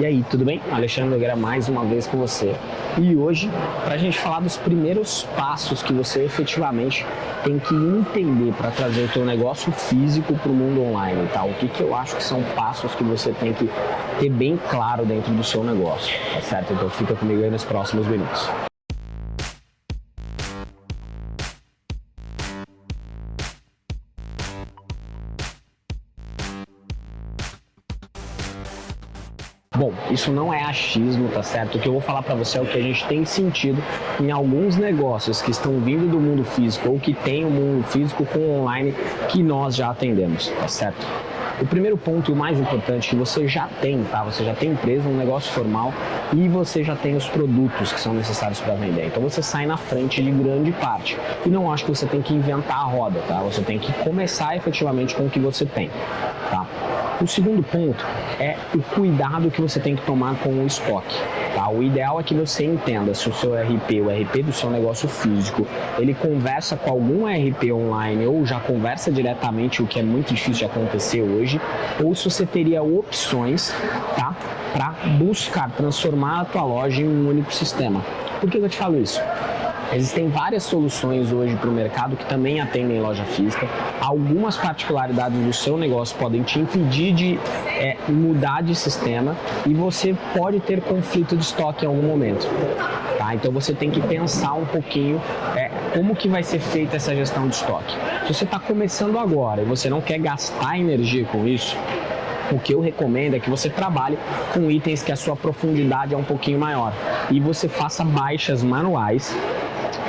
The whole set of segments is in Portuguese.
E aí, tudo bem? Alexandre Nogueira mais uma vez com você. E hoje, para a gente falar dos primeiros passos que você efetivamente tem que entender para trazer o teu negócio físico para o mundo online, tá? O que, que eu acho que são passos que você tem que ter bem claro dentro do seu negócio, tá certo? Então fica comigo aí nos próximos minutos. Bom, isso não é achismo, tá certo? O que eu vou falar para você é o que a gente tem sentido em alguns negócios que estão vindo do mundo físico ou que tem o um mundo físico com online que nós já atendemos, tá certo? O primeiro ponto e o mais importante que você já tem, tá? Você já tem empresa, um negócio formal e você já tem os produtos que são necessários para vender. Então você sai na frente de grande parte. E não acho que você tem que inventar a roda, tá? Você tem que começar efetivamente com o que você tem, tá? O segundo ponto é o cuidado que você tem que tomar com o estoque. Tá? O ideal é que você entenda se o seu RP, o RP do seu negócio físico, ele conversa com algum RP online ou já conversa diretamente, o que é muito difícil de acontecer hoje, ou se você teria opções tá? para buscar transformar a tua loja em um único sistema. Por que eu te falo isso? Existem várias soluções hoje para o mercado que também atendem loja física. Algumas particularidades do seu negócio podem te impedir de é, mudar de sistema e você pode ter conflito de estoque em algum momento. Tá? Então você tem que pensar um pouquinho é, como que vai ser feita essa gestão de estoque. Se você está começando agora e você não quer gastar energia com isso, o que eu recomendo é que você trabalhe com itens que a sua profundidade é um pouquinho maior e você faça baixas manuais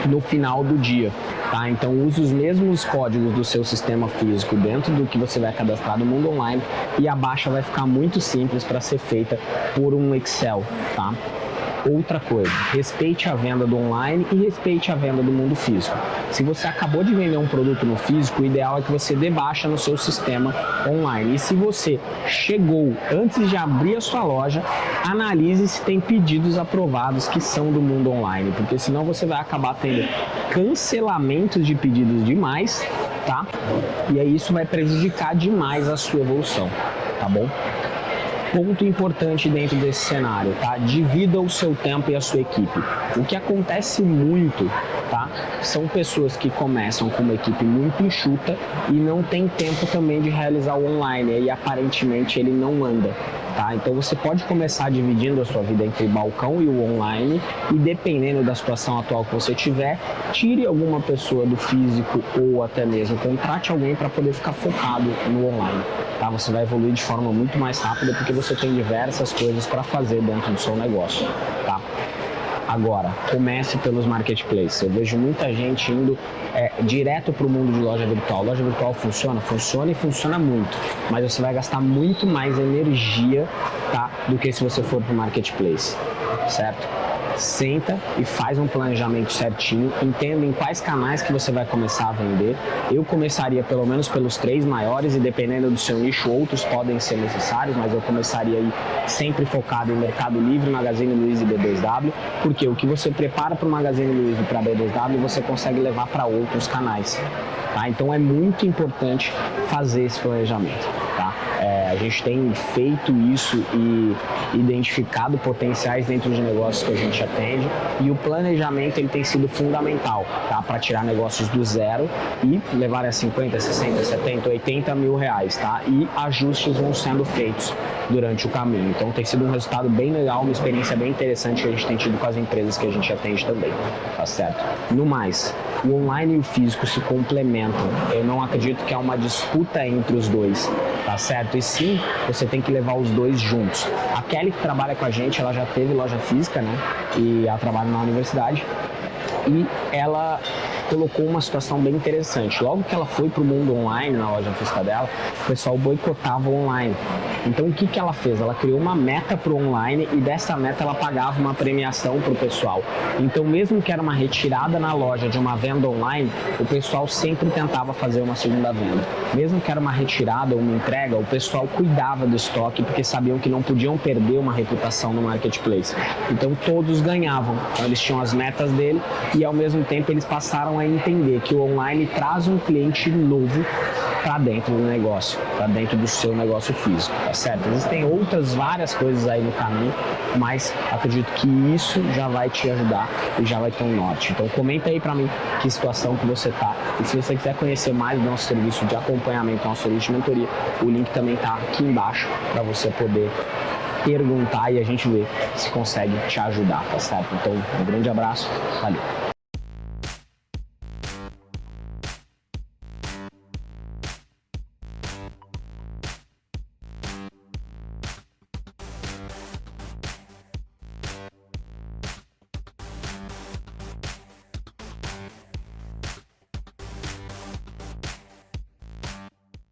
no final do dia. Tá? Então use os mesmos códigos do seu sistema físico dentro do que você vai cadastrar no mundo online e a baixa vai ficar muito simples para ser feita por um Excel. Tá? Outra coisa. Respeite a venda do online e respeite a venda do mundo físico. Se você acabou de vender um produto no físico, o ideal é que você dê baixa no seu sistema online. E se você chegou antes de abrir a sua loja, analise se tem pedidos aprovados que são do mundo online, porque senão você vai acabar tendo cancelamentos de pedidos demais, tá? E aí isso vai prejudicar demais a sua evolução, tá bom? Ponto importante dentro desse cenário, tá? Divida o seu tempo e a sua equipe. O que acontece muito, tá? São pessoas que começam com uma equipe muito enxuta e não tem tempo também de realizar o online e aparentemente ele não anda. Tá? Então você pode começar dividindo a sua vida entre balcão e o online e dependendo da situação atual que você tiver, tire alguma pessoa do físico ou até mesmo contrate alguém para poder ficar focado no online. Tá? Você vai evoluir de forma muito mais rápida porque você tem diversas coisas para fazer dentro do seu negócio. Tá? Agora, comece pelos marketplaces. Eu vejo muita gente indo é, direto para o mundo de loja virtual. Loja virtual funciona? Funciona e funciona muito, mas você vai gastar muito mais energia tá, do que se você for para o marketplace, certo? Senta e faz um planejamento certinho, entenda em quais canais que você vai começar a vender. Eu começaria pelo menos pelos três maiores e dependendo do seu nicho, outros podem ser necessários, mas eu começaria aí sempre focado em Mercado Livre, Magazine Luiza e B2W, porque o que você prepara para o Magazine Luiza e para B2W, você consegue levar para outros canais. Tá? Então é muito importante fazer esse planejamento. A gente tem feito isso e identificado potenciais dentro de negócios que a gente atende e o planejamento ele tem sido fundamental tá? para tirar negócios do zero e levar a 50, 60, 70, 80 mil reais tá? e ajustes vão sendo feitos durante o caminho. Então tem sido um resultado bem legal, uma experiência bem interessante que a gente tem tido com as empresas que a gente atende também, tá certo? No mais, o online e o físico se complementam. Eu não acredito que há uma disputa entre os dois, tá certo? E você tem que levar os dois juntos. A Kelly que trabalha com a gente, ela já teve loja física, né? E ela trabalha na universidade. E ela colocou uma situação bem interessante. Logo que ela foi para o mundo online na loja física dela, o pessoal boicotava o online. Então o que, que ela fez? Ela criou uma meta para o online e dessa meta ela pagava uma premiação para o pessoal. Então mesmo que era uma retirada na loja de uma venda online, o pessoal sempre tentava fazer uma segunda venda. Mesmo que era uma retirada ou uma entrega, o pessoal cuidava do estoque porque sabiam que não podiam perder uma reputação no marketplace. Então todos ganhavam. Então eles tinham as metas dele e ao mesmo tempo eles passaram a entender que o online traz um cliente novo para dentro do negócio, para dentro do seu negócio físico, tá certo? Existem outras várias coisas aí no caminho, mas acredito que isso já vai te ajudar e já vai ter um norte. Então comenta aí para mim que situação que você tá e se você quiser conhecer mais do nosso serviço de acompanhamento, nosso serviço de mentoria, o link também tá aqui embaixo para você poder perguntar e a gente ver se consegue te ajudar, tá certo? Então, um grande abraço, valeu!